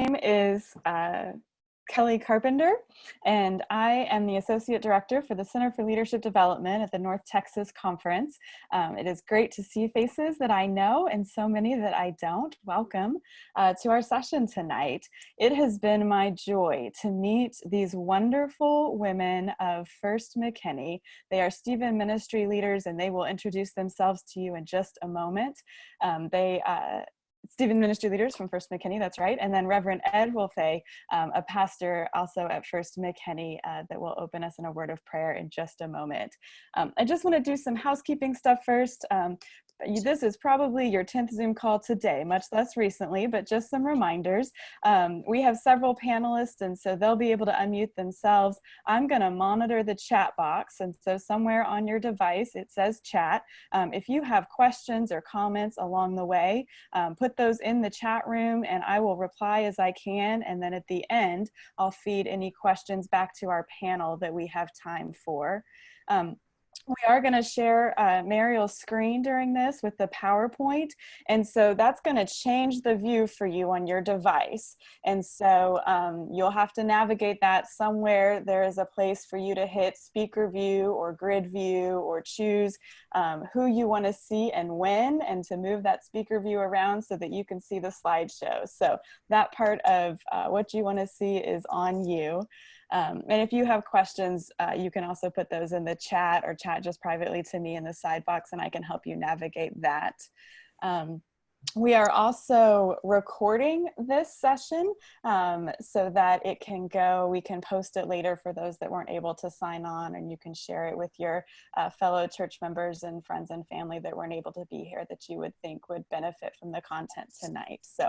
name is uh, Kelly Carpenter, and I am the Associate Director for the Center for Leadership Development at the North Texas Conference. Um, it is great to see faces that I know and so many that I don't. Welcome uh, to our session tonight. It has been my joy to meet these wonderful women of First McKinney. They are Stephen ministry leaders and they will introduce themselves to you in just a moment. Um, they uh, Stephen Ministry Leaders from First McKinney, that's right. And then Reverend Ed Wolfe, um, a pastor also at First McKinney uh, that will open us in a word of prayer in just a moment. Um, I just want to do some housekeeping stuff first. Um, this is probably your 10th Zoom call today, much less recently, but just some reminders. Um, we have several panelists and so they'll be able to unmute themselves. I'm gonna monitor the chat box and so somewhere on your device it says chat. Um, if you have questions or comments along the way, um, put those in the chat room and I will reply as I can and then at the end I'll feed any questions back to our panel that we have time for. Um, we are going to share uh, Mariel's screen during this with the PowerPoint. And so that's going to change the view for you on your device. And so um, you'll have to navigate that somewhere. There is a place for you to hit speaker view or grid view or choose um, who you want to see and when and to move that speaker view around so that you can see the slideshow. So that part of uh, what you want to see is on you. Um, and if you have questions, uh, you can also put those in the chat or chat just privately to me in the side box and I can help you navigate that. Um, we are also recording this session um, so that it can go, we can post it later for those that weren't able to sign on and you can share it with your uh, fellow church members and friends and family that weren't able to be here that you would think would benefit from the content tonight. So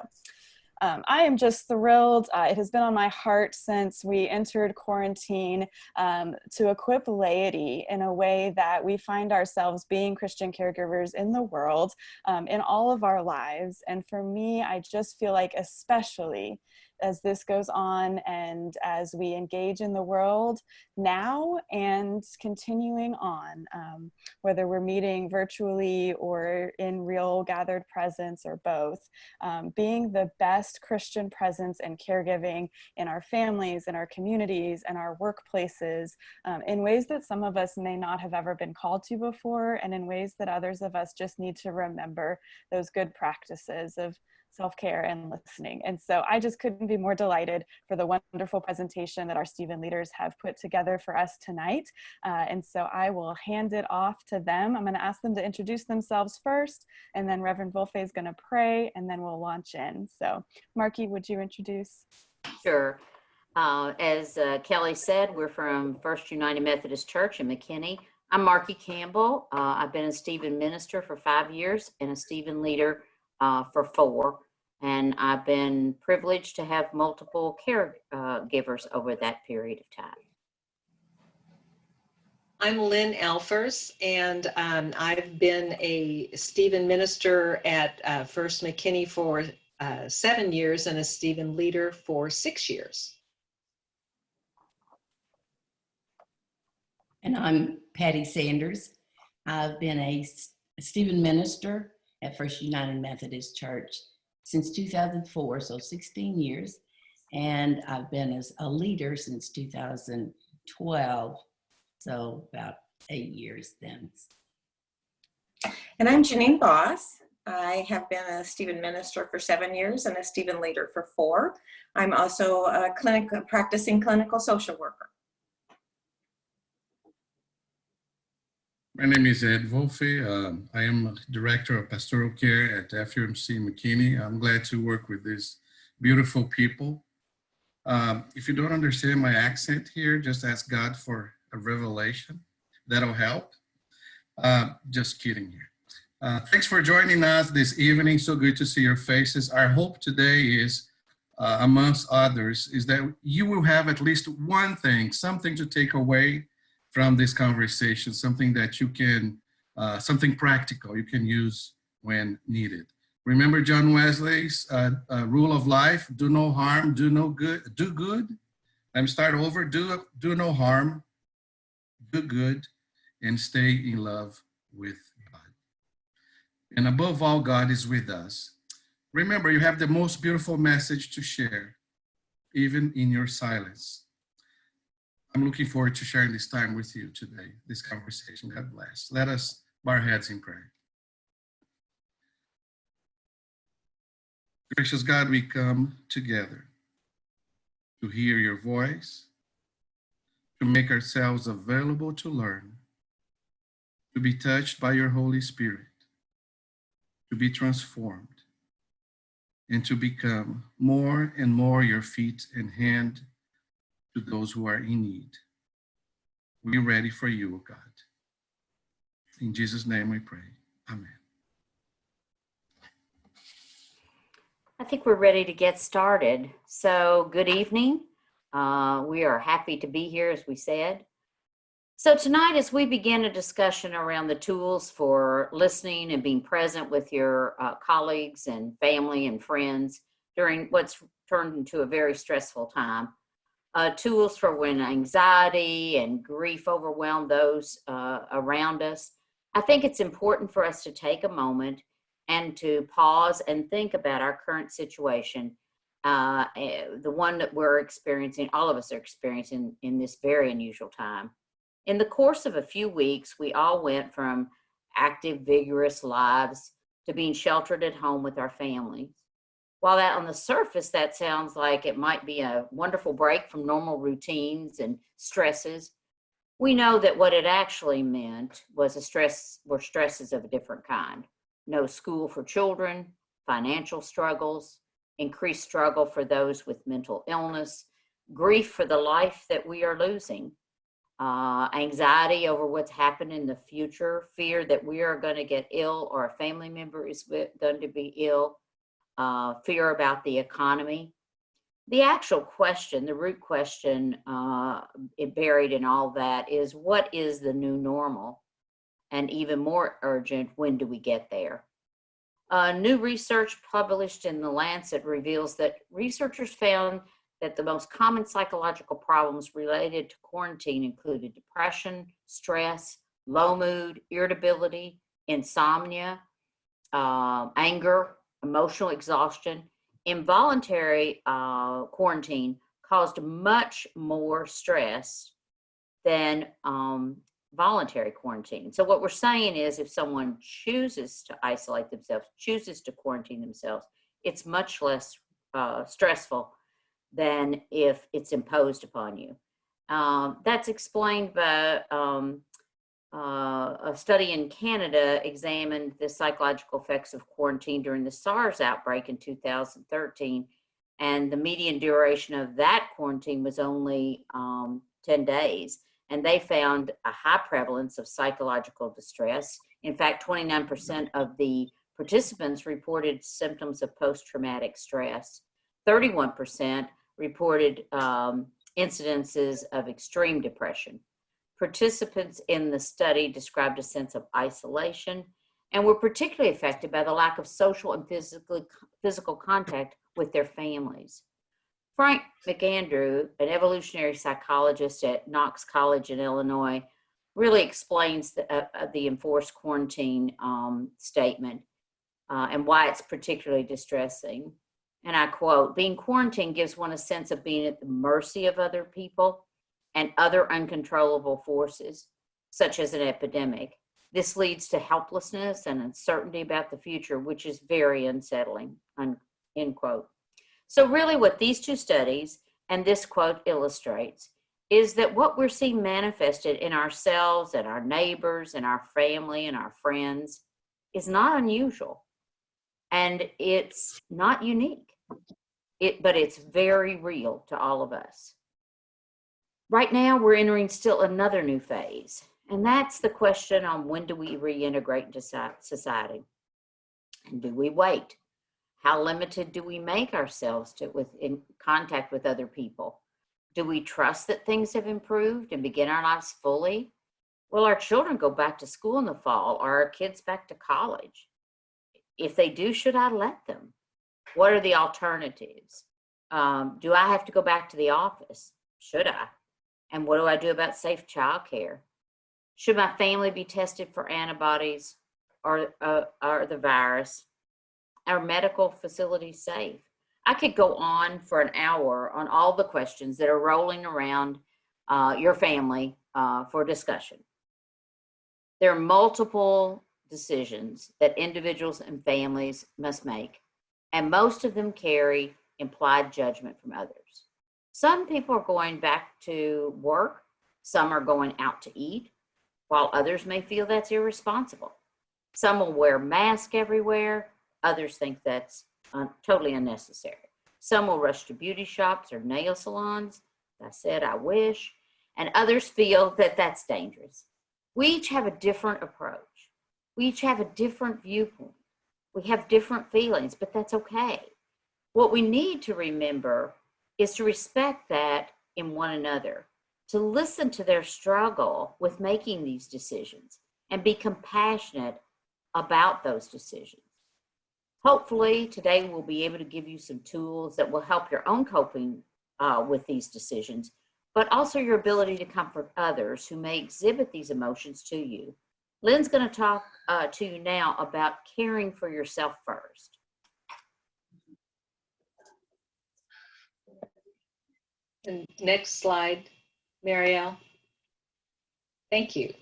um, I am just thrilled. Uh, it has been on my heart since we entered quarantine um, to equip laity in a way that we find ourselves being Christian caregivers in the world, um, in all of our lives. And for me, I just feel like especially as this goes on and as we engage in the world now and continuing on, um, whether we're meeting virtually or in real gathered presence or both, um, being the best Christian presence and caregiving in our families, in our communities, and our workplaces um, in ways that some of us may not have ever been called to before and in ways that others of us just need to remember those good practices of self-care and listening. And so I just couldn't be more delighted for the wonderful presentation that our Stephen leaders have put together for us tonight. Uh, and so I will hand it off to them. I'm gonna ask them to introduce themselves first, and then Reverend Wolfe is gonna pray, and then we'll launch in. So Marky, would you introduce? Sure. Uh, as uh, Kelly said, we're from First United Methodist Church in McKinney. I'm Marky Campbell. Uh, I've been a Stephen minister for five years and a Stephen leader uh, for four. And I've been privileged to have multiple caregivers uh, over that period of time. I'm Lynn Alfers, and um, I've been a Stephen minister at uh, First McKinney for uh, seven years and a Stephen leader for six years. And I'm Patty Sanders. I've been a Stephen minister at First United Methodist Church since 2004, so 16 years. And I've been as a leader since 2012, so about eight years then. And I'm Janine Boss. I have been a Stephen minister for seven years and a Stephen leader for four. I'm also a clinic, a practicing clinical social worker. My name is Ed Wolfe. Um, I am Director of Pastoral Care at FUMC McKinney. I'm glad to work with these beautiful people. Um, if you don't understand my accent here, just ask God for a revelation. That'll help. Uh, just kidding here. Uh, thanks for joining us this evening. So good to see your faces. Our hope today is, uh, amongst others, is that you will have at least one thing, something to take away from this conversation, something that you can, uh, something practical you can use when needed. Remember John Wesley's uh, uh, rule of life, do no harm, do no good, do good. Let me start over, do, do no harm, do good, and stay in love with God. And above all, God is with us. Remember, you have the most beautiful message to share. even in your silence. I'm looking forward to sharing this time with you today, this conversation. God bless. Let us bow our heads in prayer. Gracious God, we come together to hear your voice, to make ourselves available to learn, to be touched by your Holy Spirit, to be transformed, and to become more and more your feet and hand to those who are in need. We're ready for you, God. In Jesus' name we pray. Amen. I think we're ready to get started. So, good evening. Uh, we are happy to be here, as we said. So, tonight, as we begin a discussion around the tools for listening and being present with your uh, colleagues and family and friends during what's turned into a very stressful time, uh, tools for when anxiety and grief overwhelm those uh, around us, I think it's important for us to take a moment and to pause and think about our current situation, uh, eh, the one that we're experiencing, all of us are experiencing in this very unusual time. In the course of a few weeks, we all went from active, vigorous lives to being sheltered at home with our families. While that on the surface, that sounds like it might be a wonderful break from normal routines and stresses, we know that what it actually meant was a stress, were stresses of a different kind. No school for children, financial struggles, increased struggle for those with mental illness, grief for the life that we are losing, uh, anxiety over what's happened in the future, fear that we are going to get ill or a family member is going to be ill, uh, fear about the economy. The actual question, the root question uh, buried in all that is what is the new normal? and even more urgent, when do we get there? Uh, new research published in The Lancet reveals that researchers found that the most common psychological problems related to quarantine included depression, stress, low mood, irritability, insomnia, uh, anger, emotional exhaustion. Involuntary uh, quarantine caused much more stress than um, voluntary quarantine. So what we're saying is if someone chooses to isolate themselves, chooses to quarantine themselves, it's much less uh, stressful than if it's imposed upon you. Um, that's explained by um, uh, a study in Canada examined the psychological effects of quarantine during the SARS outbreak in 2013. And the median duration of that quarantine was only um, 10 days and they found a high prevalence of psychological distress. In fact, 29% of the participants reported symptoms of post-traumatic stress. 31% reported um, incidences of extreme depression. Participants in the study described a sense of isolation and were particularly affected by the lack of social and physical, physical contact with their families. Frank McAndrew, an evolutionary psychologist at Knox College in Illinois, really explains the, uh, uh, the enforced quarantine um, statement uh, and why it's particularly distressing. And I quote, being quarantined gives one a sense of being at the mercy of other people and other uncontrollable forces, such as an epidemic. This leads to helplessness and uncertainty about the future, which is very unsettling, end quote. So really what these two studies and this quote illustrates is that what we're seeing manifested in ourselves and our neighbors and our family and our friends is not unusual and it's not unique it but it's very real to all of us right now we're entering still another new phase and that's the question on when do we reintegrate into society and do we wait how limited do we make ourselves to with in contact with other people? Do we trust that things have improved and begin our lives fully? Will our children go back to school in the fall Are our kids back to college? If they do, should I let them? What are the alternatives? Um, do I have to go back to the office? Should I? And what do I do about safe childcare? Should my family be tested for antibodies or, uh, or the virus? our medical facilities safe? I could go on for an hour on all the questions that are rolling around uh, your family uh, for discussion. There are multiple decisions that individuals and families must make, and most of them carry implied judgment from others. Some people are going back to work, some are going out to eat, while others may feel that's irresponsible. Some will wear masks everywhere, others think that's uh, totally unnecessary. Some will rush to beauty shops or nail salons. I said, I wish. And others feel that that's dangerous. We each have a different approach. We each have a different viewpoint. We have different feelings, but that's okay. What we need to remember is to respect that in one another, to listen to their struggle with making these decisions and be compassionate about those decisions. Hopefully today we'll be able to give you some tools that will help your own coping uh, with these decisions, but also your ability to comfort others who may exhibit these emotions to you. Lynn's gonna talk uh, to you now about caring for yourself first. And next slide, Marielle. Thank you.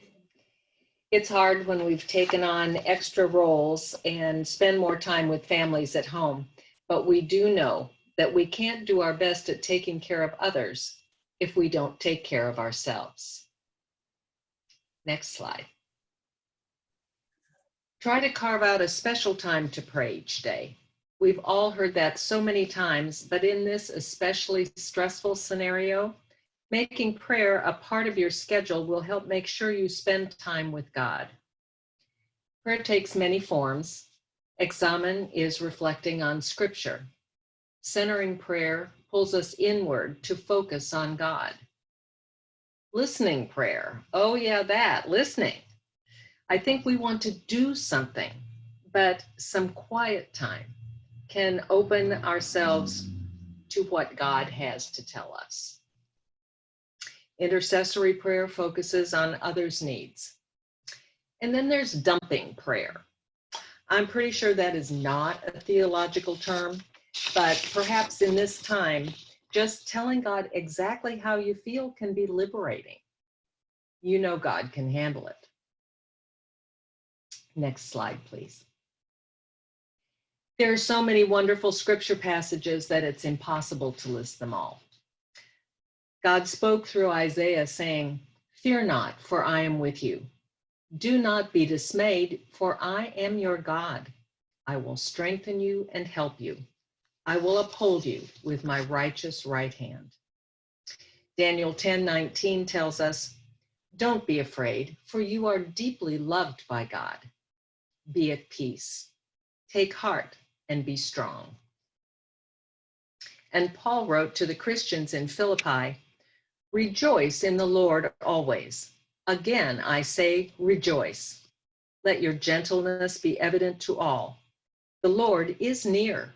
It's hard when we've taken on extra roles and spend more time with families at home, but we do know that we can't do our best at taking care of others if we don't take care of ourselves. Next slide. Try to carve out a special time to pray each day. We've all heard that so many times, but in this especially stressful scenario, making prayer a part of your schedule will help make sure you spend time with God. Prayer takes many forms. Examen is reflecting on scripture. Centering prayer pulls us inward to focus on God. Listening prayer, oh yeah, that, listening. I think we want to do something, but some quiet time can open ourselves to what God has to tell us. Intercessory prayer focuses on others' needs. And then there's dumping prayer. I'm pretty sure that is not a theological term, but perhaps in this time, just telling God exactly how you feel can be liberating. You know God can handle it. Next slide, please. There are so many wonderful scripture passages that it's impossible to list them all. God spoke through Isaiah saying, Fear not, for I am with you. Do not be dismayed, for I am your God. I will strengthen you and help you. I will uphold you with my righteous right hand. Daniel 10 19 tells us, Don't be afraid, for you are deeply loved by God. Be at peace. Take heart and be strong. And Paul wrote to the Christians in Philippi, Rejoice in the Lord always. Again, I say, rejoice. Let your gentleness be evident to all. The Lord is near.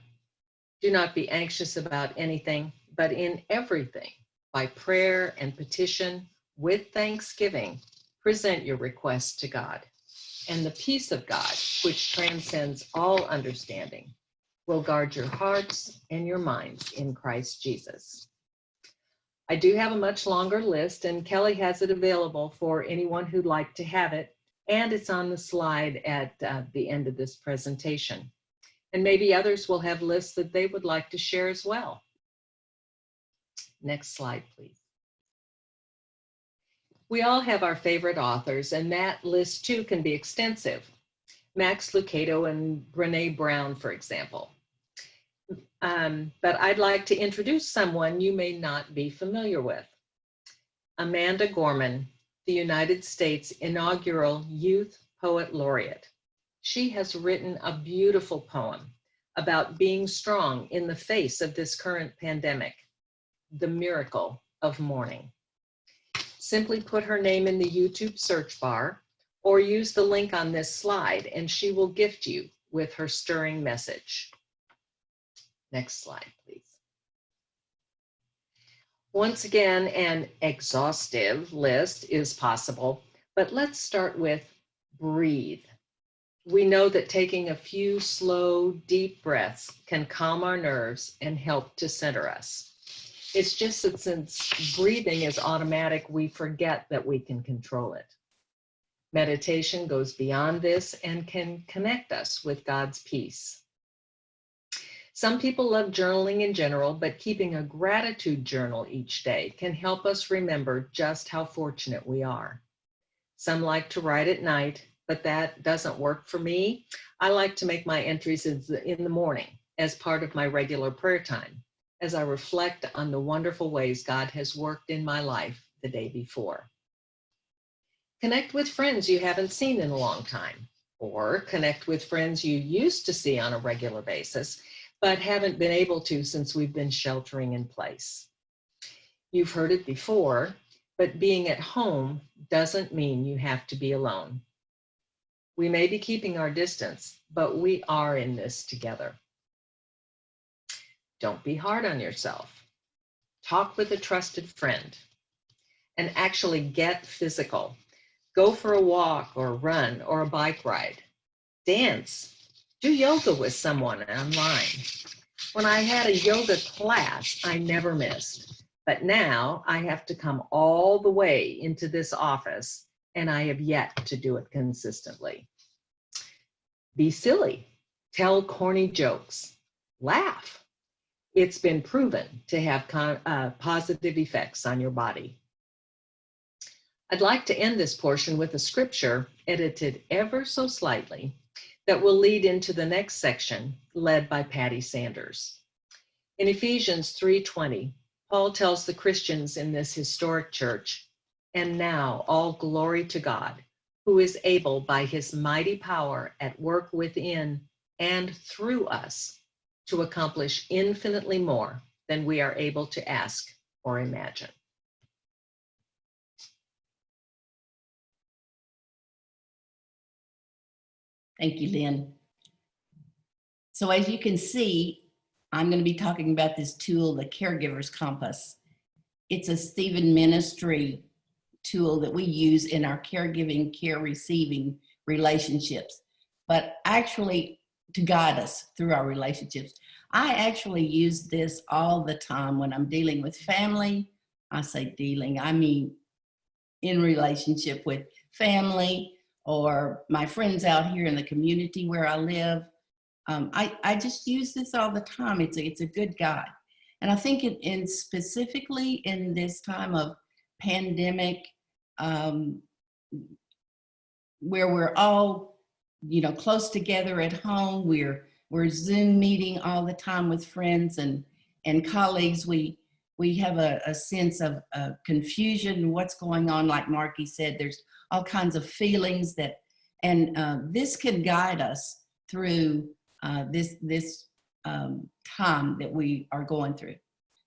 Do not be anxious about anything, but in everything, by prayer and petition, with thanksgiving, present your requests to God. And the peace of God, which transcends all understanding, will guard your hearts and your minds in Christ Jesus. I do have a much longer list and Kelly has it available for anyone who'd like to have it. And it's on the slide at uh, the end of this presentation. And maybe others will have lists that they would like to share as well. Next slide, please. We all have our favorite authors and that list too can be extensive. Max Lucado and Brene Brown, for example. Um, but I'd like to introduce someone you may not be familiar with. Amanda Gorman, the United States inaugural Youth Poet Laureate. She has written a beautiful poem about being strong in the face of this current pandemic, the miracle of morning. Simply put her name in the YouTube search bar or use the link on this slide and she will gift you with her stirring message. Next slide, please. Once again, an exhaustive list is possible, but let's start with breathe. We know that taking a few slow, deep breaths can calm our nerves and help to center us. It's just that since breathing is automatic, we forget that we can control it. Meditation goes beyond this and can connect us with God's peace. Some people love journaling in general, but keeping a gratitude journal each day can help us remember just how fortunate we are. Some like to write at night, but that doesn't work for me. I like to make my entries in the- morning as part of my regular prayer time, as I reflect on the wonderful ways God has worked in my life the day before. Connect with friends you haven't seen in a long time, or connect with friends you used to see on a regular basis, but haven't been able to since we've been sheltering in place. You've heard it before, but being at home doesn't mean you have to be alone. We may be keeping our distance, but we are in this together. Don't be hard on yourself. Talk with a trusted friend and actually get physical. Go for a walk or run or a bike ride. Dance. Do yoga with someone online. When I had a yoga class, I never missed. But now I have to come all the way into this office and I have yet to do it consistently. Be silly. Tell corny jokes. Laugh. It's been proven to have uh, positive effects on your body. I'd like to end this portion with a scripture edited ever so slightly that will lead into the next section led by Patty Sanders. In Ephesians 3:20, Paul tells the Christians in this historic church, and now all glory to God, who is able by his mighty power at work within and through us to accomplish infinitely more than we are able to ask or imagine. Thank you, Lynn. So as you can see, I'm going to be talking about this tool, the Caregiver's Compass. It's a Stephen Ministry tool that we use in our caregiving, care receiving relationships, but actually to guide us through our relationships. I actually use this all the time when I'm dealing with family. I say dealing, I mean in relationship with family, or my friends out here in the community where I live. Um, I, I just use this all the time. It's a, it's a good guide. And I think in, in specifically in this time of pandemic, um, where we're all, you know, close together at home, we're, we're Zoom meeting all the time with friends and, and colleagues. We, we have a, a sense of uh, confusion, what's going on. Like Marky said, there's all kinds of feelings that, and uh, this can guide us through uh, this, this um, time that we are going through.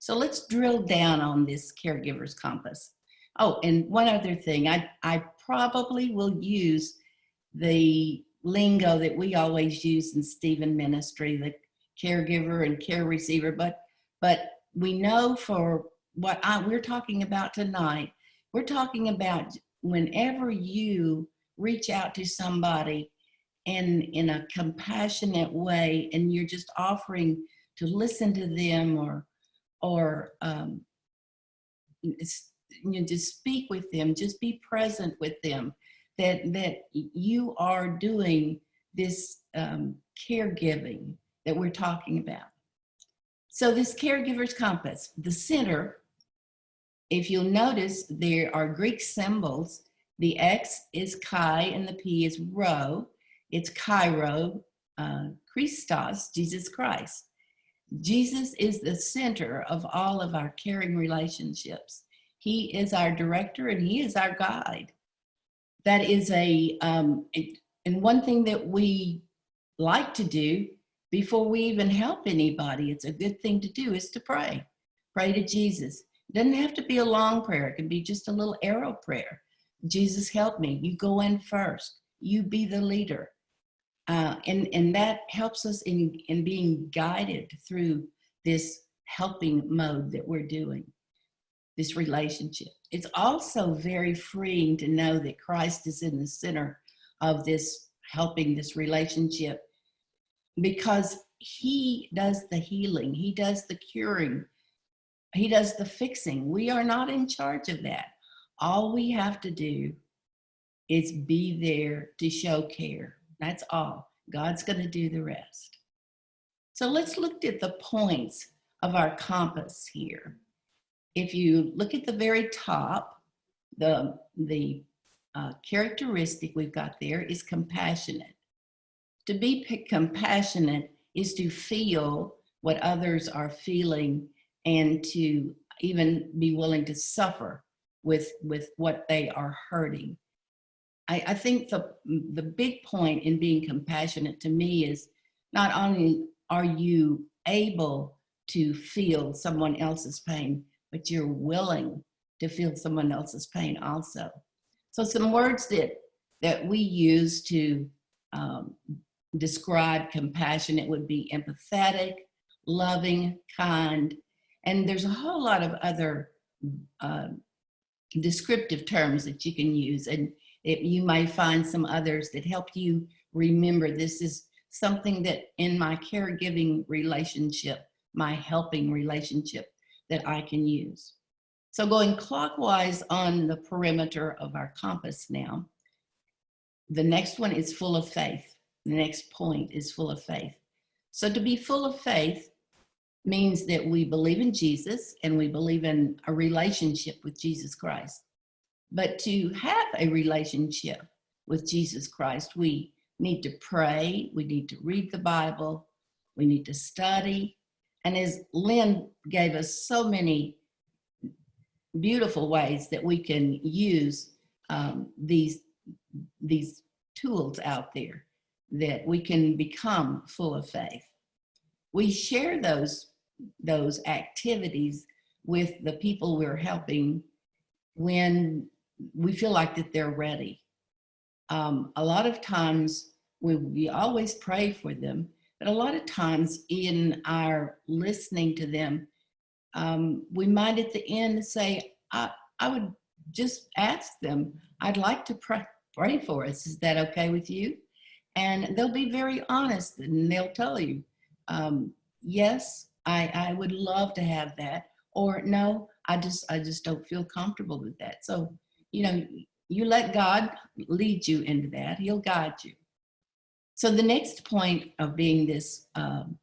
So let's drill down on this caregiver's compass. Oh, and one other thing, I, I probably will use the lingo that we always use in Stephen ministry, the caregiver and care receiver, but, but we know for what I, we're talking about tonight, we're talking about whenever you reach out to somebody in, in a compassionate way and you're just offering to listen to them or, or um, you know, just speak with them, just be present with them, that, that you are doing this um, caregiving that we're talking about. So this caregiver's compass, the center, if you'll notice, there are Greek symbols. The X is Chi and the P is Rho. It's Chi Rho, uh, Christos, Jesus Christ. Jesus is the center of all of our caring relationships. He is our director and he is our guide. That is a, um, and one thing that we like to do before we even help anybody, it's a good thing to do is to pray. Pray to Jesus. Doesn't have to be a long prayer. It can be just a little arrow prayer. Jesus, help me. You go in first. You be the leader. Uh, and, and that helps us in, in being guided through this helping mode that we're doing, this relationship. It's also very freeing to know that Christ is in the center of this helping this relationship because he does the healing, he does the curing, he does the fixing. We are not in charge of that. All we have to do is be there to show care. That's all. God's going to do the rest. So let's look at the points of our compass here. If you look at the very top, the, the uh, characteristic we've got there is compassionate. To be compassionate is to feel what others are feeling and to even be willing to suffer with, with what they are hurting. I, I think the, the big point in being compassionate to me is not only are you able to feel someone else's pain, but you're willing to feel someone else's pain also. So some words that, that we use to um, describe compassion, it would be empathetic, loving, kind, and there's a whole lot of other uh, descriptive terms that you can use. And it, you might find some others that help you remember this is something that in my caregiving relationship, my helping relationship that I can use. So going clockwise on the perimeter of our compass now, the next one is full of faith. The next point is full of faith. So to be full of faith means that we believe in Jesus and we believe in a relationship with Jesus Christ. But to have a relationship with Jesus Christ, we need to pray, we need to read the Bible, we need to study. And as Lynn gave us so many beautiful ways that we can use um, these, these tools out there, that we can become full of faith. We share those, those activities with the people we're helping when we feel like that they're ready. Um, a lot of times we, we always pray for them, but a lot of times in our listening to them, um, we might at the end say, I, I would just ask them, I'd like to pray, pray for us. Is that okay with you? And they'll be very honest and they'll tell you, um, yes, I, I would love to have that. Or no, I just, I just don't feel comfortable with that. So, you know, you let God lead you into that. He'll guide you. So the next point of being this um,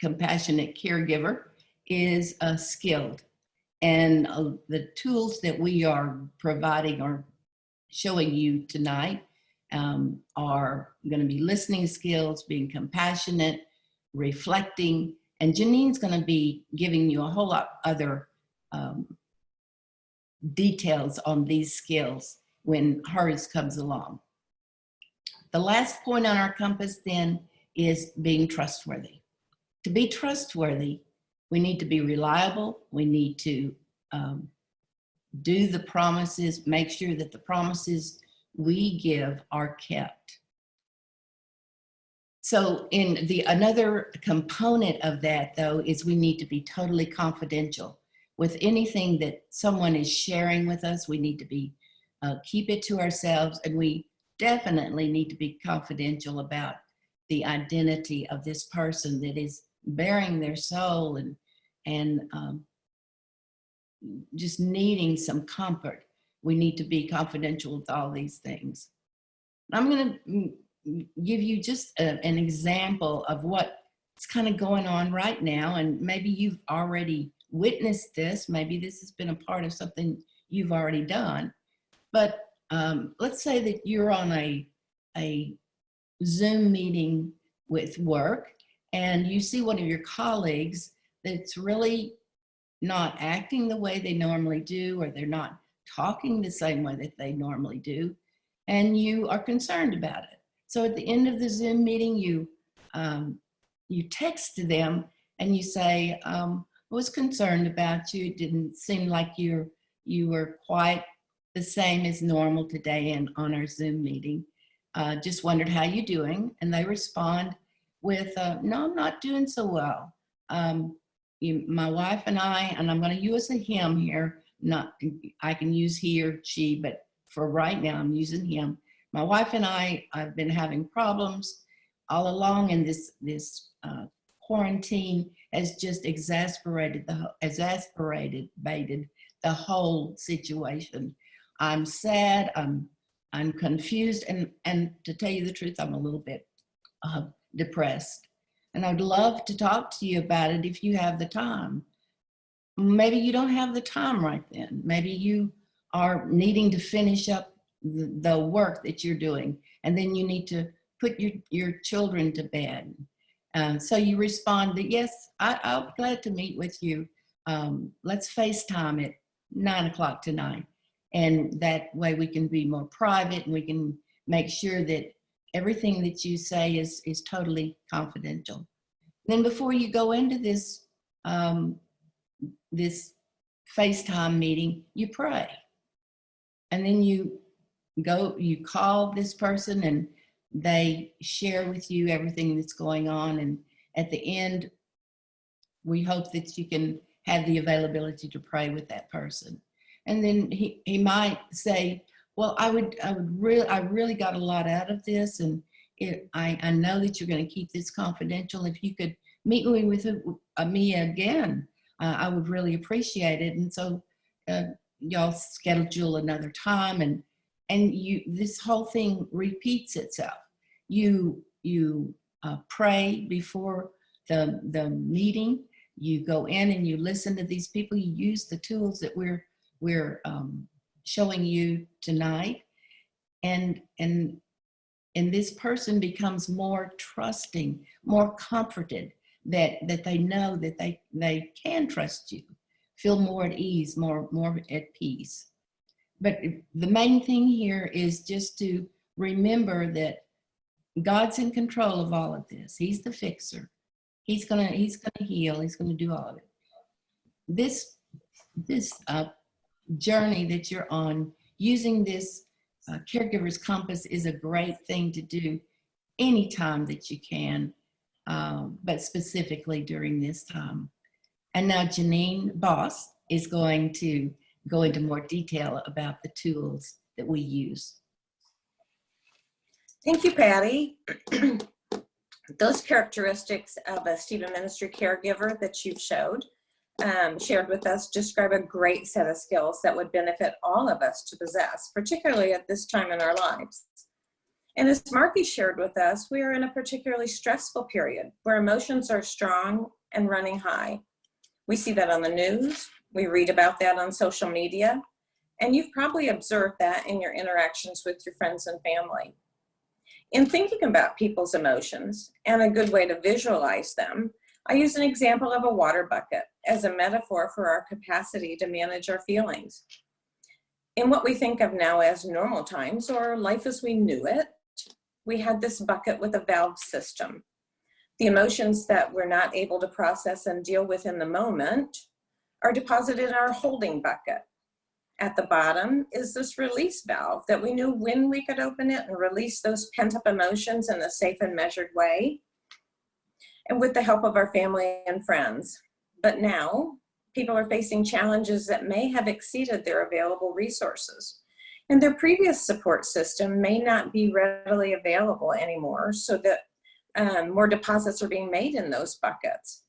compassionate caregiver is uh, skilled. And uh, the tools that we are providing or showing you tonight um, are going to be listening skills, being compassionate, reflecting, and Janine's going to be giving you a whole lot other um, details on these skills when hers comes along. The last point on our compass then is being trustworthy. To be trustworthy, we need to be reliable. We need to um, do the promises, make sure that the promises we give are kept. So in the another component of that though is we need to be totally confidential with anything that someone is sharing with us. We need to be uh, keep it to ourselves and we definitely need to be confidential about the identity of this person that is bearing their soul and and um, just needing some comfort. We need to be confidential with all these things. I'm going to give you just a, an example of what's kind of going on right now, and maybe you've already witnessed this. Maybe this has been a part of something you've already done. But um, let's say that you're on a, a Zoom meeting with work and you see one of your colleagues that's really not acting the way they normally do, or they're not talking the same way that they normally do, and you are concerned about it. So at the end of the Zoom meeting, you, um, you text them and you say, um, I was concerned about you. It didn't seem like you're, you were quite the same as normal today and on our Zoom meeting. Uh, just wondered how you doing. And they respond with, uh, no, I'm not doing so well. Um, you, my wife and I, and I'm going to use a him here, not, I can use he or she, but for right now, I'm using him. My wife and I I've been having problems all along, and this this uh, quarantine has just exasperated the exasperated baited the whole situation. I'm sad. I'm I'm confused, and and to tell you the truth, I'm a little bit uh, depressed. And I'd love to talk to you about it if you have the time. Maybe you don't have the time right then. Maybe you are needing to finish up the, work that you're doing, and then you need to put your, your children to bed. Um, so you respond that, yes, I, be glad to meet with you. Um, let's FaceTime at nine o'clock tonight. And that way we can be more private and we can make sure that everything that you say is, is totally confidential. Then before you go into this, um, this FaceTime meeting, you pray. And then you go, you call this person and they share with you everything that's going on. And at the end, we hope that you can have the availability to pray with that person. And then he, he might say, well, I would, I would really, I really got a lot out of this. And it, I, I know that you're going to keep this confidential. If you could meet me with uh, me again, uh, I would really appreciate it. And so uh, y'all schedule another time and, and you, this whole thing repeats itself. You, you uh, pray before the, the meeting, you go in and you listen to these people, you use the tools that we're, we're um, showing you tonight. And, and, and this person becomes more trusting, more comforted that, that they know that they, they can trust you, feel more at ease, more, more at peace. But the main thing here is just to remember that God's in control of all of this. He's the fixer. He's gonna, he's gonna heal. He's gonna do all of it. This, this uh, journey that you're on, using this uh, caregiver's compass is a great thing to do anytime that you can, um, but specifically during this time. And now Janine Boss is going to go into more detail about the tools that we use. Thank you, Patty. Those characteristics of a Stephen Ministry caregiver that you've showed, um, shared with us describe a great set of skills that would benefit all of us to possess, particularly at this time in our lives. And as Marky shared with us, we are in a particularly stressful period where emotions are strong and running high. We see that on the news, we read about that on social media, and you've probably observed that in your interactions with your friends and family. In thinking about people's emotions and a good way to visualize them, I use an example of a water bucket as a metaphor for our capacity to manage our feelings. In what we think of now as normal times or life as we knew it, we had this bucket with a valve system. The emotions that we're not able to process and deal with in the moment are deposited in our holding bucket. At the bottom is this release valve that we knew when we could open it and release those pent up emotions in a safe and measured way. And with the help of our family and friends. But now people are facing challenges that may have exceeded their available resources. And their previous support system may not be readily available anymore so that um, more deposits are being made in those buckets.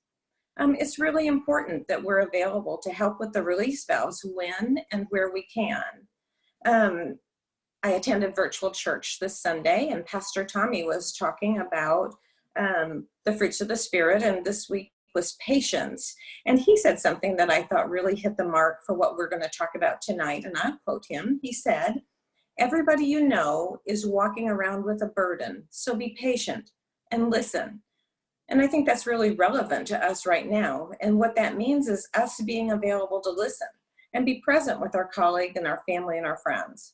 Um, it's really important that we're available to help with the release valves when and where we can. Um, I attended virtual church this Sunday and Pastor Tommy was talking about um, the fruits of the spirit and this week was patience. And he said something that I thought really hit the mark for what we're gonna talk about tonight. And I'll quote him, he said, everybody you know is walking around with a burden. So be patient and listen. And I think that's really relevant to us right now. And what that means is us being available to listen and be present with our colleague and our family and our friends.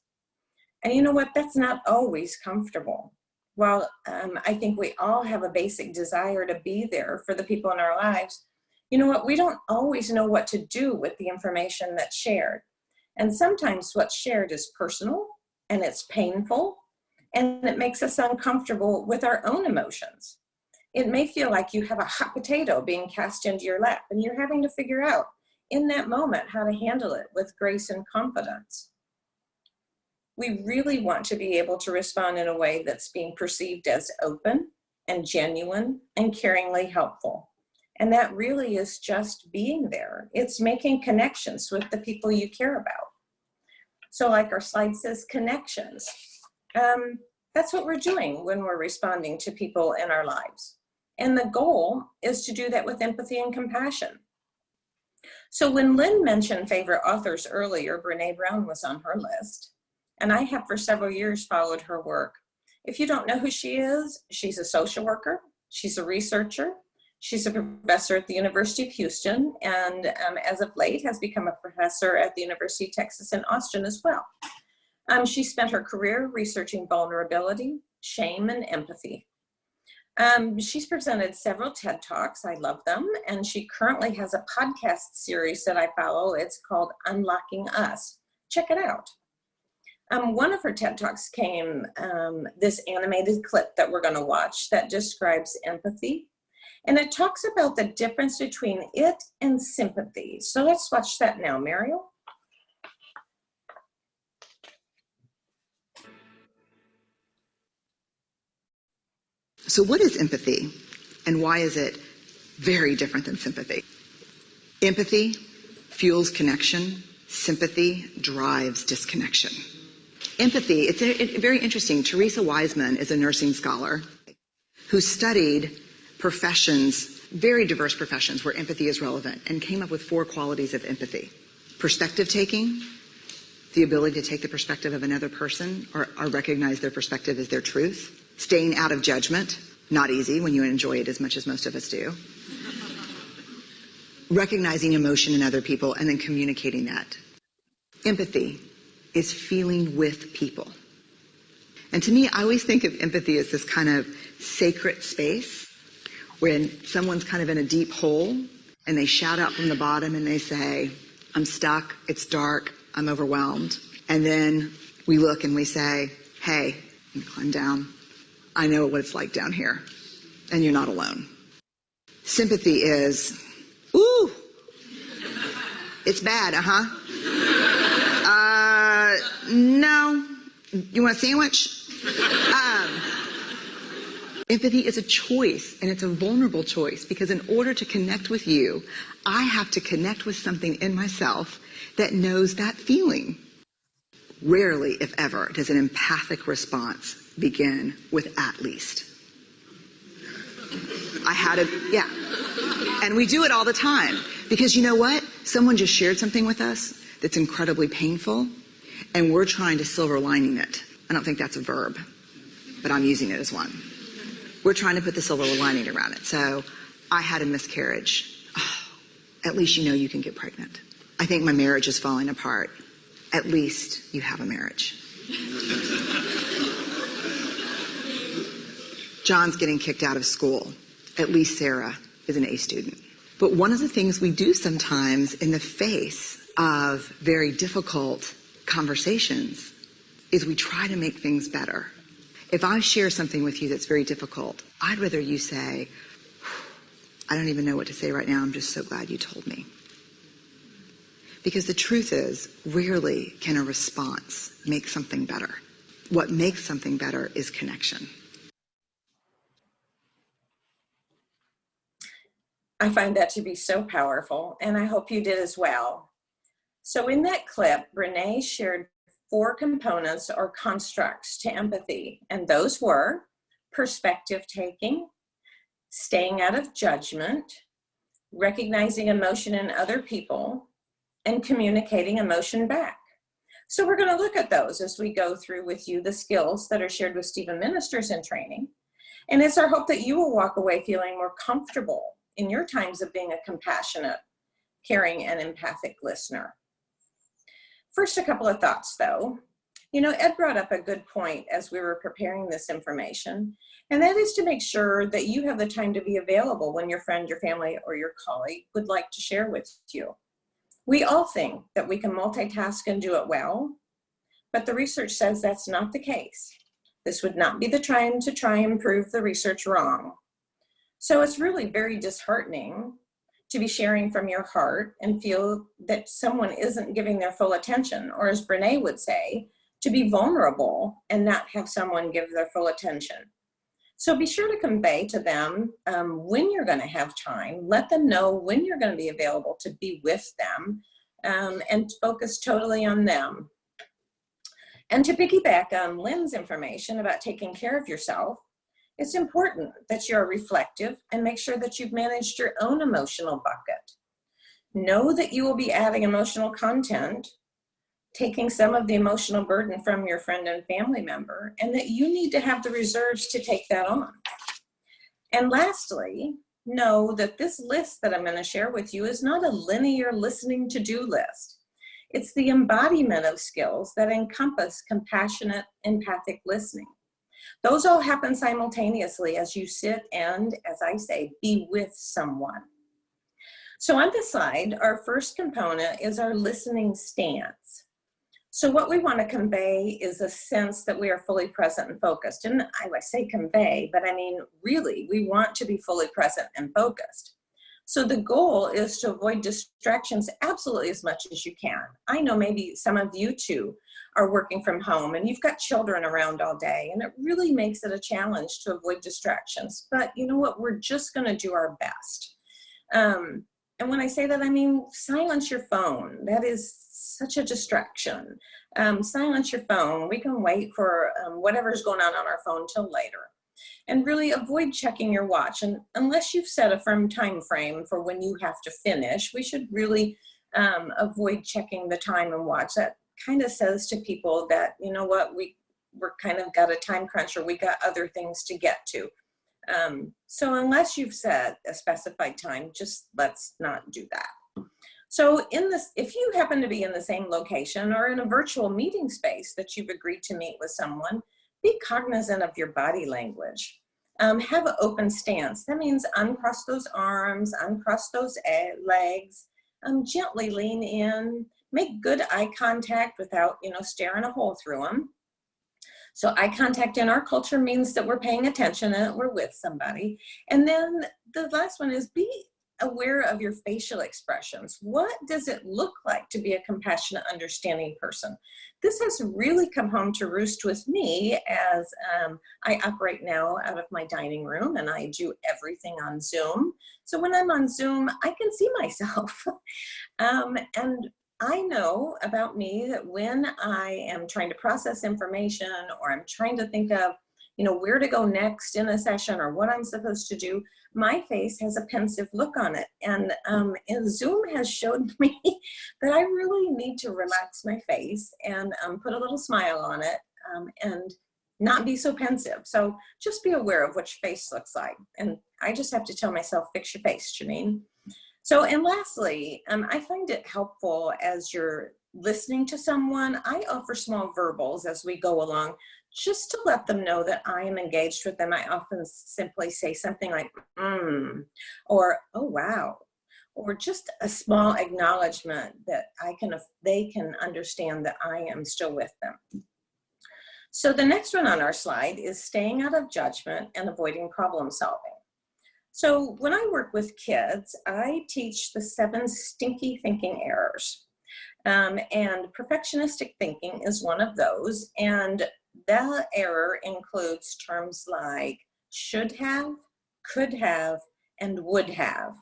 And you know what, that's not always comfortable. While um, I think we all have a basic desire to be there for the people in our lives, you know what, we don't always know what to do with the information that's shared. And sometimes what's shared is personal and it's painful and it makes us uncomfortable with our own emotions it may feel like you have a hot potato being cast into your lap and you're having to figure out in that moment how to handle it with grace and confidence. We really want to be able to respond in a way that's being perceived as open and genuine and caringly helpful. And that really is just being there. It's making connections with the people you care about. So like our slide says, connections. Um, that's what we're doing when we're responding to people in our lives. And the goal is to do that with empathy and compassion. So when Lynn mentioned favorite authors earlier, Brene Brown was on her list. And I have for several years followed her work. If you don't know who she is, she's a social worker, she's a researcher, she's a professor at the University of Houston, and um, as of late has become a professor at the University of Texas in Austin as well. Um, she spent her career researching vulnerability, shame, and empathy. Um, she's presented several TED Talks, I love them, and she currently has a podcast series that I follow. It's called Unlocking Us. Check it out. Um, one of her TED Talks came, um, this animated clip that we're going to watch that describes empathy. And it talks about the difference between it and sympathy. So let's watch that now, Mariel. So what is empathy and why is it very different than sympathy? Empathy fuels connection. Sympathy drives disconnection. Empathy, it's a, it, very interesting. Teresa Wiseman is a nursing scholar who studied professions, very diverse professions where empathy is relevant and came up with four qualities of empathy. Perspective taking, the ability to take the perspective of another person or, or recognize their perspective as their truth staying out of judgment, not easy when you enjoy it as much as most of us do. Recognizing emotion in other people and then communicating that. Empathy is feeling with people. And to me, I always think of empathy as this kind of sacred space when someone's kind of in a deep hole and they shout out from the bottom and they say, I'm stuck, it's dark, I'm overwhelmed. And then we look and we say, hey, climb down, I know what it's like down here, and you're not alone. Sympathy is, ooh, it's bad, uh-huh. Uh, no. You want a sandwich? Um, empathy is a choice, and it's a vulnerable choice, because in order to connect with you, I have to connect with something in myself that knows that feeling. Rarely, if ever, does an empathic response begin with at least. I had a, yeah. And we do it all the time because you know what? Someone just shared something with us that's incredibly painful and we're trying to silver lining it. I don't think that's a verb, but I'm using it as one. We're trying to put the silver lining around it. So I had a miscarriage. Oh, at least you know you can get pregnant. I think my marriage is falling apart. At least you have a marriage. John's getting kicked out of school. At least Sarah is an A student. But one of the things we do sometimes in the face of very difficult conversations is we try to make things better. If I share something with you that's very difficult, I'd rather you say, I don't even know what to say right now. I'm just so glad you told me. Because the truth is, rarely can a response make something better. What makes something better is connection. I find that to be so powerful, and I hope you did as well. So in that clip, Brene shared four components or constructs to empathy, and those were perspective taking, staying out of judgment, recognizing emotion in other people, and communicating emotion back. So we're gonna look at those as we go through with you the skills that are shared with Stephen Ministers in training. And it's our hope that you will walk away feeling more comfortable in your times of being a compassionate, caring, and empathic listener. First, a couple of thoughts though. You know, Ed brought up a good point as we were preparing this information, and that is to make sure that you have the time to be available when your friend, your family, or your colleague would like to share with you. We all think that we can multitask and do it well, but the research says that's not the case. This would not be the time to try and prove the research wrong. So it's really very disheartening to be sharing from your heart and feel that someone isn't giving their full attention, or as Brene would say, to be vulnerable and not have someone give their full attention. So be sure to convey to them um, when you're going to have time. Let them know when you're going to be available to be with them um, and focus totally on them. And to piggyback on Lynn's information about taking care of yourself, it's important that you're reflective and make sure that you've managed your own emotional bucket. Know that you will be adding emotional content, taking some of the emotional burden from your friend and family member, and that you need to have the reserves to take that on. And lastly, know that this list that I'm going to share with you is not a linear listening to-do list. It's the embodiment of skills that encompass compassionate, empathic listening. Those all happen simultaneously as you sit and, as I say, be with someone. So on this slide, our first component is our listening stance. So what we want to convey is a sense that we are fully present and focused. And I, I say convey, but I mean, really, we want to be fully present and focused. So the goal is to avoid distractions absolutely as much as you can. I know maybe some of you too are working from home and you've got children around all day and it really makes it a challenge to avoid distractions. But you know what, we're just gonna do our best. Um, and when I say that, I mean silence your phone. That is such a distraction. Um, silence your phone. We can wait for um, whatever's going on on our phone till later. And really avoid checking your watch. And unless you've set a firm time frame for when you have to finish, we should really um, avoid checking the time and watch. That kind of says to people that, you know what, we, we're kind of got a time crunch or we got other things to get to. Um, so unless you've set a specified time, just let's not do that. So in this, if you happen to be in the same location or in a virtual meeting space that you've agreed to meet with someone, be cognizant of your body language. Um, have an open stance. That means uncross those arms, uncross those legs, um, gently lean in, make good eye contact without, you know, staring a hole through them. So eye contact in our culture means that we're paying attention and that we're with somebody. And then the last one is be aware of your facial expressions. What does it look like to be a compassionate, understanding person? This has really come home to roost with me as um, I operate now out of my dining room and I do everything on Zoom. So when I'm on Zoom, I can see myself. um, and I know about me that when I am trying to process information or I'm trying to think of, you know, where to go next in a session or what I'm supposed to do, my face has a pensive look on it. And, um, and Zoom has showed me that I really need to relax my face and um, put a little smile on it um, and not be so pensive. So just be aware of what your face looks like. And I just have to tell myself, fix your face, Janine. So, and lastly, um, I find it helpful as you're listening to someone, I offer small verbals as we go along, just to let them know that I am engaged with them. I often simply say something like, mm, or, oh, wow, or just a small acknowledgement that I can, they can understand that I am still with them. So the next one on our slide is staying out of judgment and avoiding problem solving. So when I work with kids, I teach the seven stinky thinking errors. Um, and perfectionistic thinking is one of those. And that error includes terms like should have, could have, and would have.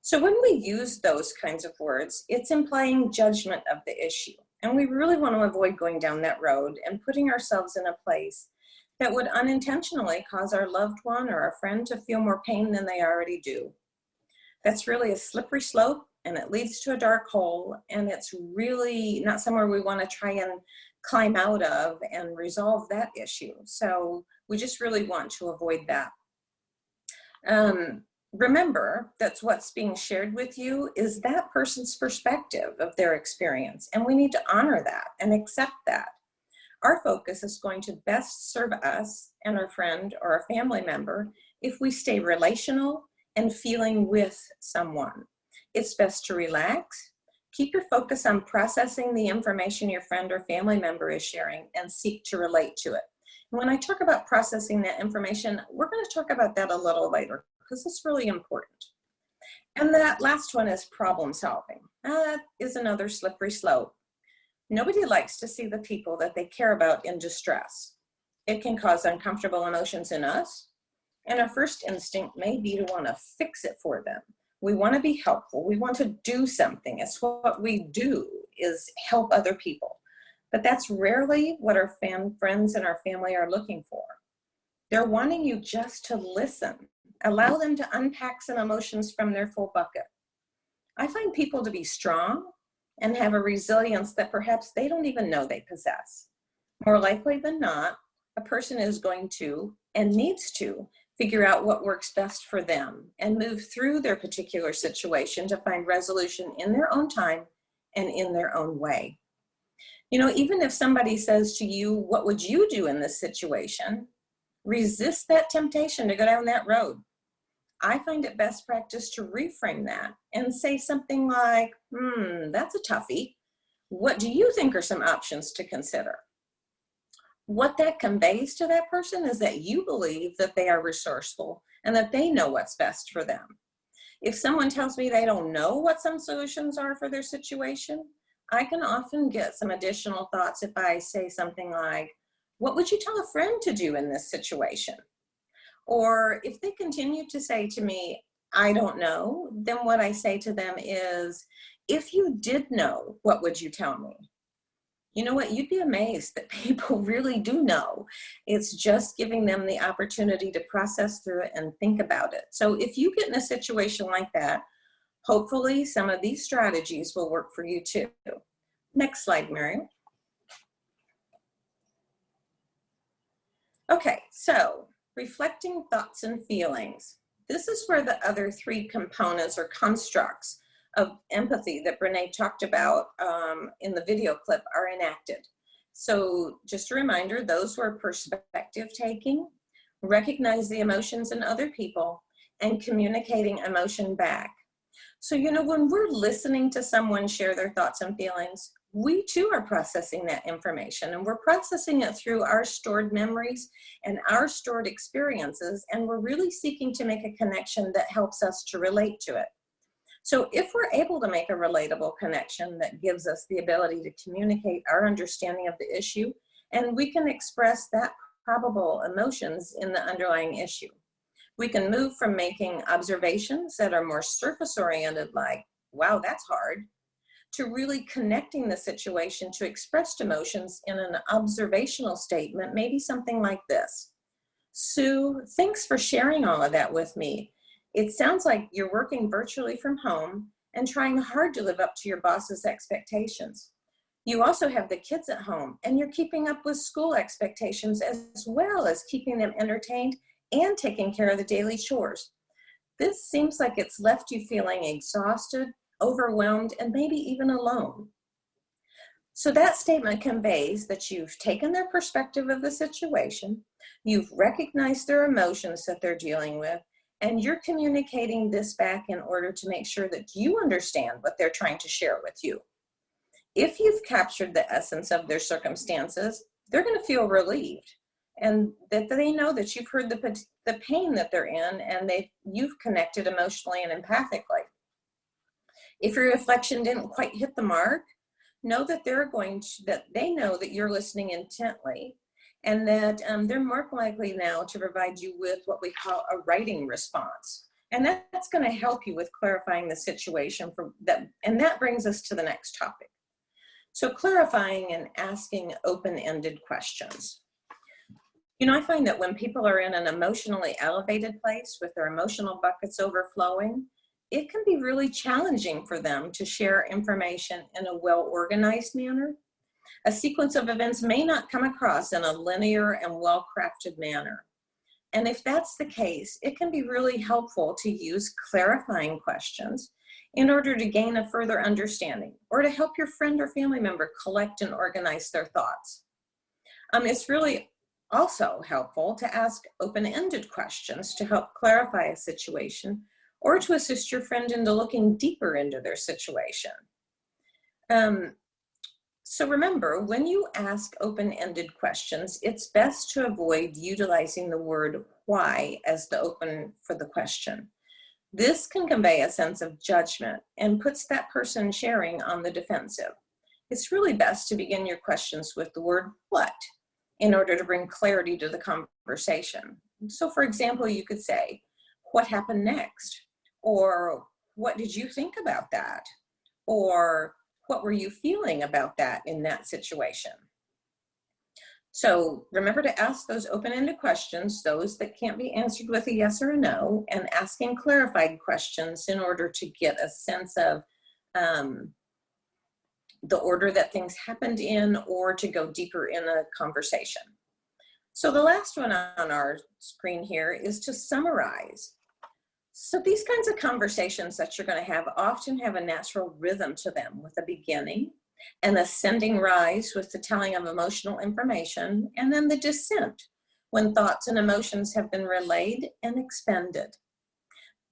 So when we use those kinds of words, it's implying judgment of the issue. And we really want to avoid going down that road and putting ourselves in a place that would unintentionally cause our loved one or our friend to feel more pain than they already do. That's really a slippery slope and it leads to a dark hole and it's really not somewhere we want to try and climb out of and resolve that issue. So we just really want to avoid that. Um, remember that's what's being shared with you is that person's perspective of their experience and we need to honor that and accept that. Our focus is going to best serve us and our friend or our family member if we stay relational and feeling with someone. It's best to relax, keep your focus on processing the information your friend or family member is sharing and seek to relate to it. when I talk about processing that information, we're gonna talk about that a little later because it's really important. And that last one is problem solving. That is another slippery slope. Nobody likes to see the people that they care about in distress. It can cause uncomfortable emotions in us, and our first instinct may be to want to fix it for them. We want to be helpful. We want to do something. It's what we do is help other people. But that's rarely what our fam friends and our family are looking for. They're wanting you just to listen. Allow them to unpack some emotions from their full bucket. I find people to be strong and have a resilience that perhaps they don't even know they possess. More likely than not, a person is going to and needs to figure out what works best for them and move through their particular situation to find resolution in their own time and in their own way. You know, even if somebody says to you, what would you do in this situation? Resist that temptation to go down that road. I find it best practice to reframe that and say something like, hmm, that's a toughie. What do you think are some options to consider? What that conveys to that person is that you believe that they are resourceful and that they know what's best for them. If someone tells me they don't know what some solutions are for their situation, I can often get some additional thoughts if I say something like, what would you tell a friend to do in this situation? Or if they continue to say to me, I don't know, then what I say to them is, if you did know, what would you tell me? You know what, you'd be amazed that people really do know. It's just giving them the opportunity to process through it and think about it. So if you get in a situation like that, hopefully some of these strategies will work for you too. Next slide, Mary. Okay, so reflecting thoughts and feelings. This is where the other three components or constructs of empathy that Brene talked about um, in the video clip are enacted. So just a reminder, those were perspective taking, recognize the emotions in other people, and communicating emotion back. So, you know, when we're listening to someone share their thoughts and feelings, we too are processing that information and we're processing it through our stored memories and our stored experiences and we're really seeking to make a connection that helps us to relate to it. So if we're able to make a relatable connection that gives us the ability to communicate our understanding of the issue and we can express that probable emotions in the underlying issue. We can move from making observations that are more surface oriented like, wow, that's hard, to really connecting the situation to expressed emotions in an observational statement, maybe something like this. Sue, thanks for sharing all of that with me. It sounds like you're working virtually from home and trying hard to live up to your boss's expectations. You also have the kids at home and you're keeping up with school expectations as well as keeping them entertained and taking care of the daily chores. This seems like it's left you feeling exhausted, overwhelmed, and maybe even alone. So that statement conveys that you've taken their perspective of the situation, you've recognized their emotions that they're dealing with, and you're communicating this back in order to make sure that you understand what they're trying to share with you. If you've captured the essence of their circumstances, they're gonna feel relieved and that they know that you've heard the, the pain that they're in and they you've connected emotionally and empathically. If your reflection didn't quite hit the mark, know that they're going to, that they know that you're listening intently and that um, they're more likely now to provide you with what we call a writing response. And that's gonna help you with clarifying the situation for that. And that brings us to the next topic. So clarifying and asking open-ended questions. You know, I find that when people are in an emotionally elevated place with their emotional buckets overflowing, it can be really challenging for them to share information in a well-organized manner. A sequence of events may not come across in a linear and well-crafted manner. And if that's the case, it can be really helpful to use clarifying questions in order to gain a further understanding or to help your friend or family member collect and organize their thoughts. Um, it's really also helpful to ask open-ended questions to help clarify a situation or to assist your friend into looking deeper into their situation. Um, so remember, when you ask open-ended questions, it's best to avoid utilizing the word why as the open for the question. This can convey a sense of judgment and puts that person sharing on the defensive. it's really best to begin your questions with the word what in order to bring clarity to the conversation. So for example, you could say, what happened next? Or what did you think about that? Or what were you feeling about that in that situation? So remember to ask those open-ended questions, those that can't be answered with a yes or a no, and asking clarified questions in order to get a sense of um, the order that things happened in or to go deeper in a conversation. So the last one on our screen here is to summarize. So these kinds of conversations that you're going to have often have a natural rhythm to them with a beginning, an ascending rise with the telling of emotional information, and then the descent when thoughts and emotions have been relayed and expended.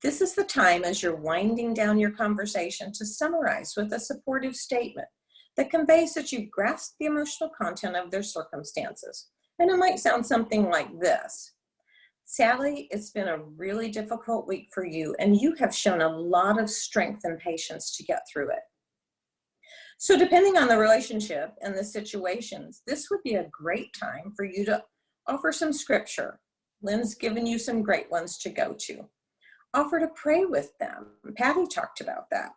This is the time as you're winding down your conversation to summarize with a supportive statement that conveys that you've grasped the emotional content of their circumstances. And it might sound something like this. Sally, it's been a really difficult week for you and you have shown a lot of strength and patience to get through it. So depending on the relationship and the situations, this would be a great time for you to offer some scripture. Lynn's given you some great ones to go to. Offer to pray with them. Patty talked about that.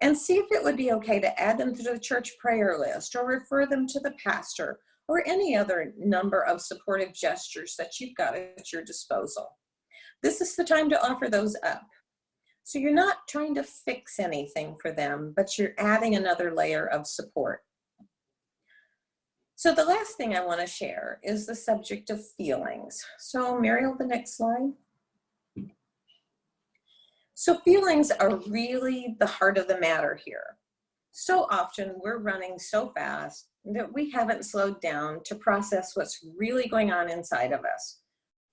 And see if it would be okay to add them to the church prayer list or refer them to the pastor or any other number of supportive gestures that you've got at your disposal. This is the time to offer those up. So you're not trying to fix anything for them, but you're adding another layer of support. So the last thing I wanna share is the subject of feelings. So Mariel, the next slide. So feelings are really the heart of the matter here. So often we're running so fast that we haven't slowed down to process what's really going on inside of us.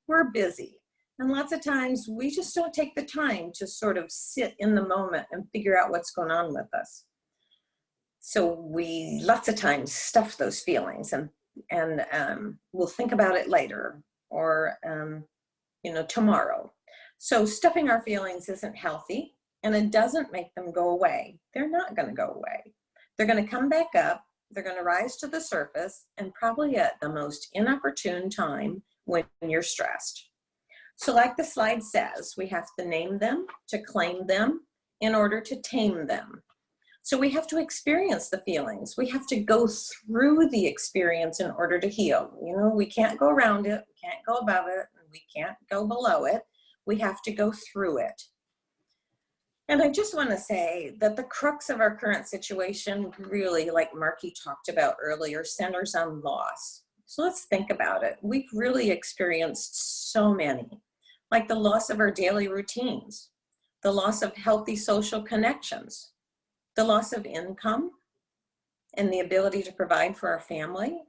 We're busy. And lots of times we just don't take the time to sort of sit in the moment and figure out what's going on with us. So we lots of times stuff those feelings and, and um, we'll think about it later or, um, you know, tomorrow. So stuffing our feelings isn't healthy and it doesn't make them go away. They're not gonna go away. They're gonna come back up they're going to rise to the surface and probably at the most inopportune time when you're stressed. So like the slide says, we have to name them to claim them in order to tame them. So we have to experience the feelings. We have to go through the experience in order to heal. You know, we can't go around it, we can't go above it, we can't go below it. We have to go through it. And I just want to say that the crux of our current situation really, like Marky talked about earlier, centers on loss. So let's think about it. We've really experienced so many, like the loss of our daily routines, the loss of healthy social connections, the loss of income and the ability to provide for our family.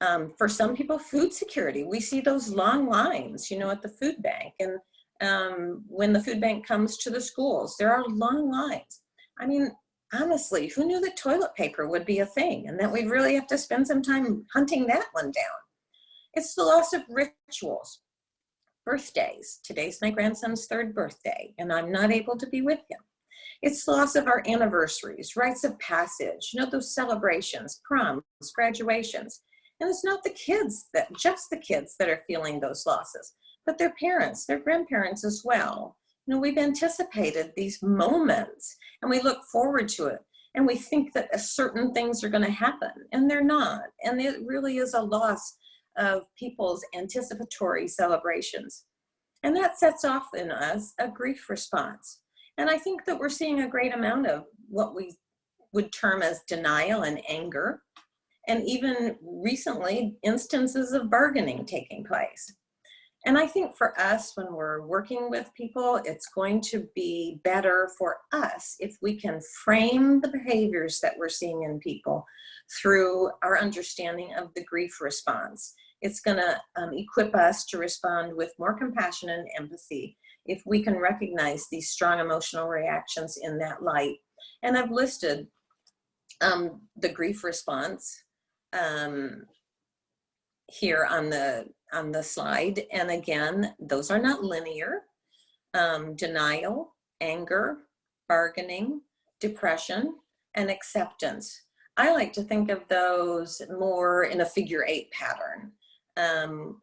Um, for some people, food security. We see those long lines, you know, at the food bank and um, when the food bank comes to the schools. There are long lines. I mean, honestly, who knew that toilet paper would be a thing and that we'd really have to spend some time hunting that one down? It's the loss of rituals. Birthdays. Today's my grandson's third birthday and I'm not able to be with him. It's the loss of our anniversaries, rites of passage, you know, those celebrations, proms, graduations. And it's not the kids that, just the kids that are feeling those losses but their parents, their grandparents as well. You know, we've anticipated these moments and we look forward to it and we think that certain things are going to happen and they're not. And it really is a loss of people's anticipatory celebrations. And that sets off in us a grief response. And I think that we're seeing a great amount of what we would term as denial and anger, and even recently instances of bargaining taking place. And I think for us, when we're working with people, it's going to be better for us if we can frame the behaviors that we're seeing in people through our understanding of the grief response. It's gonna um, equip us to respond with more compassion and empathy if we can recognize these strong emotional reactions in that light. And I've listed um, the grief response um, here on the on the slide. And again, those are not linear. Um, denial, anger, bargaining, depression, and acceptance I like to think of those more in a figure eight pattern. Um,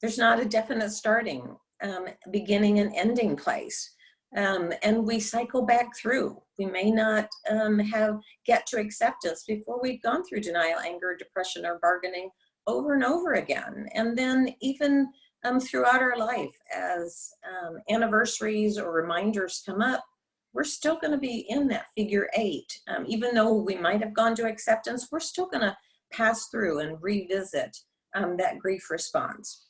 there's not a definite starting, um, beginning and ending place. Um, and we cycle back through. We may not um, have get to acceptance before we've gone through denial, anger, depression, or bargaining over and over again. And then even um, throughout our life, as um, anniversaries or reminders come up, we're still going to be in that figure eight. Um, even though we might have gone to acceptance, we're still going to pass through and revisit um, that grief response.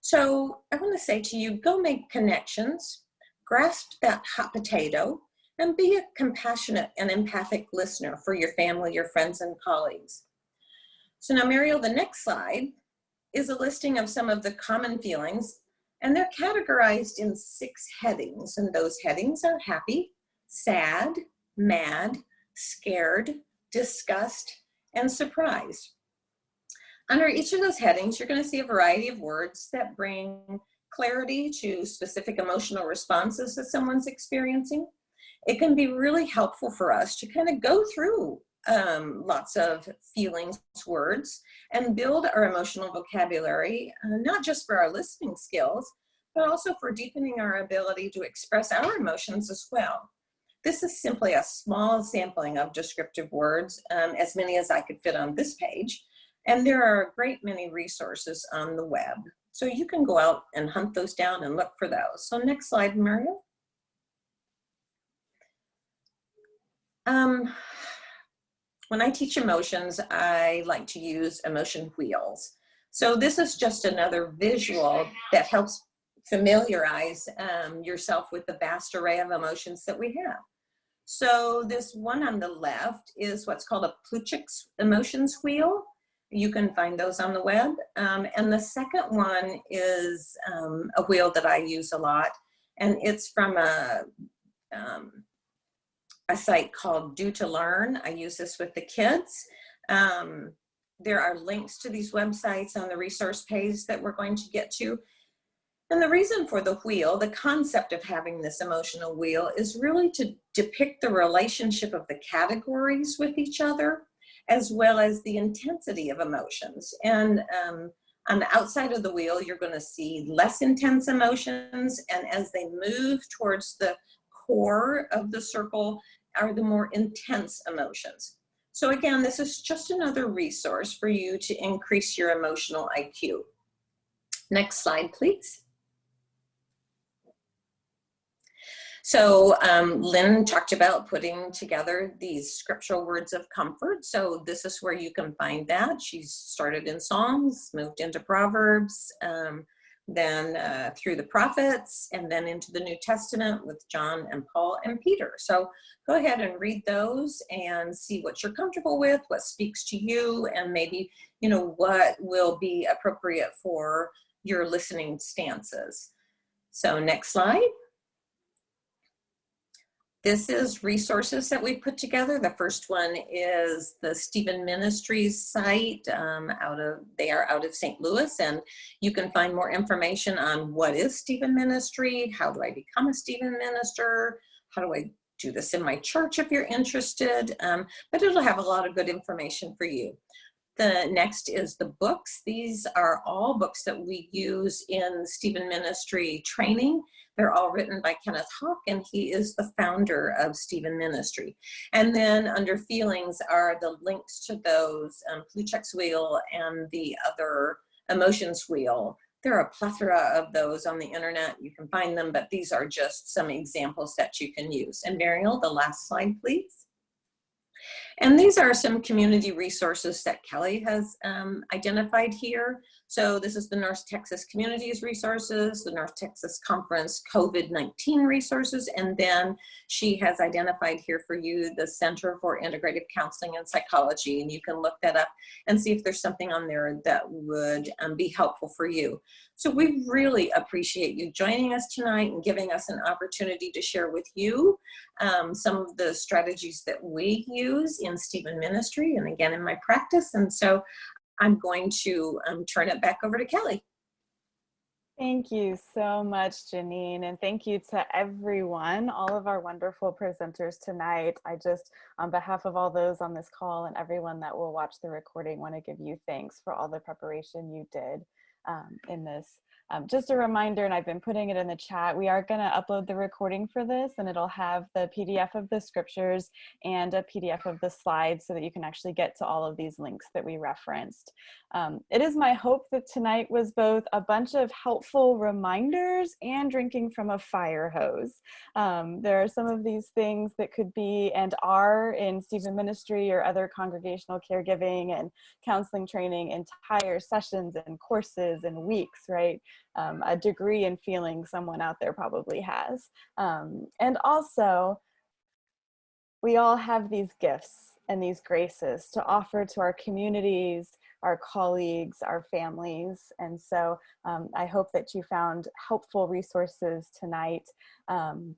So I want to say to you, go make connections, grasp that hot potato, and be a compassionate and empathic listener for your family, your friends, and colleagues. So now, Mariel, the next slide is a listing of some of the common feelings, and they're categorized in six headings, and those headings are happy, sad, mad, scared, disgust, and surprised. Under each of those headings, you're going to see a variety of words that bring clarity to specific emotional responses that someone's experiencing. It can be really helpful for us to kind of go through um, lots of feelings, words, and build our emotional vocabulary, uh, not just for our listening skills, but also for deepening our ability to express our emotions as well. This is simply a small sampling of descriptive words, um, as many as I could fit on this page. And there are a great many resources on the web. So you can go out and hunt those down and look for those. So next slide, Mario. Um, when I teach emotions, I like to use emotion wheels. So this is just another visual that helps familiarize um, yourself with the vast array of emotions that we have. So this one on the left is what's called a Plutchik's emotions wheel. You can find those on the web. Um, and the second one is um, a wheel that I use a lot. And it's from a, um, a site called Do to Learn. I use this with the kids. Um, there are links to these websites on the resource page that we're going to get to. And the reason for the wheel, the concept of having this emotional wheel is really to depict the relationship of the categories with each other, as well as the intensity of emotions. And um, on the outside of the wheel, you're gonna see less intense emotions. And as they move towards the core of the circle are the more intense emotions. So again, this is just another resource for you to increase your emotional IQ. Next slide, please. So um, Lynn talked about putting together these scriptural words of comfort. So this is where you can find that. She started in Psalms, moved into Proverbs, um, then uh, through the prophets, and then into the New Testament with John and Paul and Peter. So go ahead and read those and see what you're comfortable with, what speaks to you, and maybe, you know, what will be appropriate for your listening stances. So next slide. This is resources that we put together. The first one is the Stephen Ministries site um, out of, they are out of St. Louis and you can find more information on what is Stephen Ministry, how do I become a Stephen minister, how do I do this in my church if you're interested, um, but it'll have a lot of good information for you. The next is the books. These are all books that we use in Stephen Ministry training. They're all written by Kenneth Haugk, and he is the founder of Stephen Ministry. And then under feelings are the links to those, um, Plutchik's Wheel and the other Emotions Wheel. There are a plethora of those on the internet. You can find them, but these are just some examples that you can use. And Mariel, the last slide, please. And these are some community resources that Kelly has um, identified here. So this is the North Texas Communities Resources, the North Texas Conference COVID-19 resources, and then she has identified here for you the Center for Integrative Counseling and Psychology, and you can look that up and see if there's something on there that would um, be helpful for you. So we really appreciate you joining us tonight and giving us an opportunity to share with you um, some of the strategies that we use in Stephen Ministry and again in my practice. And so I'm going to um, turn it back over to Kelly. Thank you so much, Janine, and thank you to everyone, all of our wonderful presenters tonight. I just, on behalf of all those on this call and everyone that will watch the recording, want to give you thanks for all the preparation you did um, in this. Um, just a reminder, and I've been putting it in the chat, we are going to upload the recording for this and it'll have the PDF of the scriptures and a PDF of the slides so that you can actually get to all of these links that we referenced. Um, it is my hope that tonight was both a bunch of helpful reminders and drinking from a fire hose. Um, there are some of these things that could be and are in Stephen Ministry or other congregational caregiving and counseling training entire sessions and courses and weeks, right? Um, a degree in feeling someone out there probably has. Um, and also, we all have these gifts and these graces to offer to our communities, our colleagues, our families. And so um, I hope that you found helpful resources tonight. Um,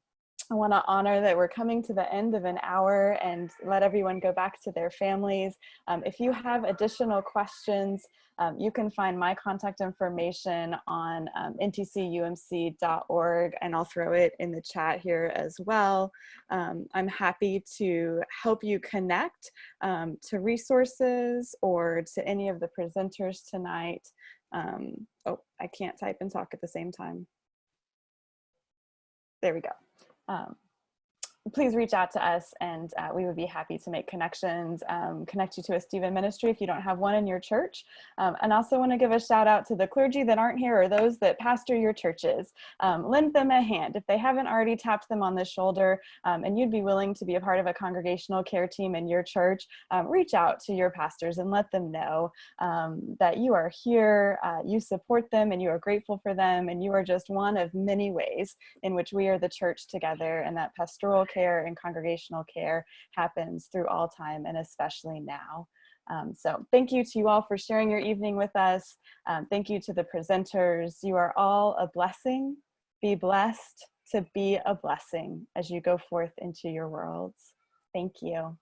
I want to honor that we're coming to the end of an hour and let everyone go back to their families. Um, if you have additional questions, um, you can find my contact information on um, ntcumc.org and I'll throw it in the chat here as well. Um, I'm happy to help you connect um, to resources or to any of the presenters tonight. Um, oh, I can't type and talk at the same time. There we go. Um, please reach out to us and uh, we would be happy to make connections, um, connect you to a Stephen ministry if you don't have one in your church. Um, and also want to give a shout out to the clergy that aren't here or those that pastor your churches. Um, lend them a hand. If they haven't already tapped them on the shoulder um, and you'd be willing to be a part of a congregational care team in your church, um, reach out to your pastors and let them know um, that you are here, uh, you support them and you are grateful for them and you are just one of many ways in which we are the church together and that pastoral care and congregational care happens through all time and especially now. Um, so thank you to you all for sharing your evening with us. Um, thank you to the presenters. You are all a blessing. Be blessed to be a blessing as you go forth into your worlds. Thank you.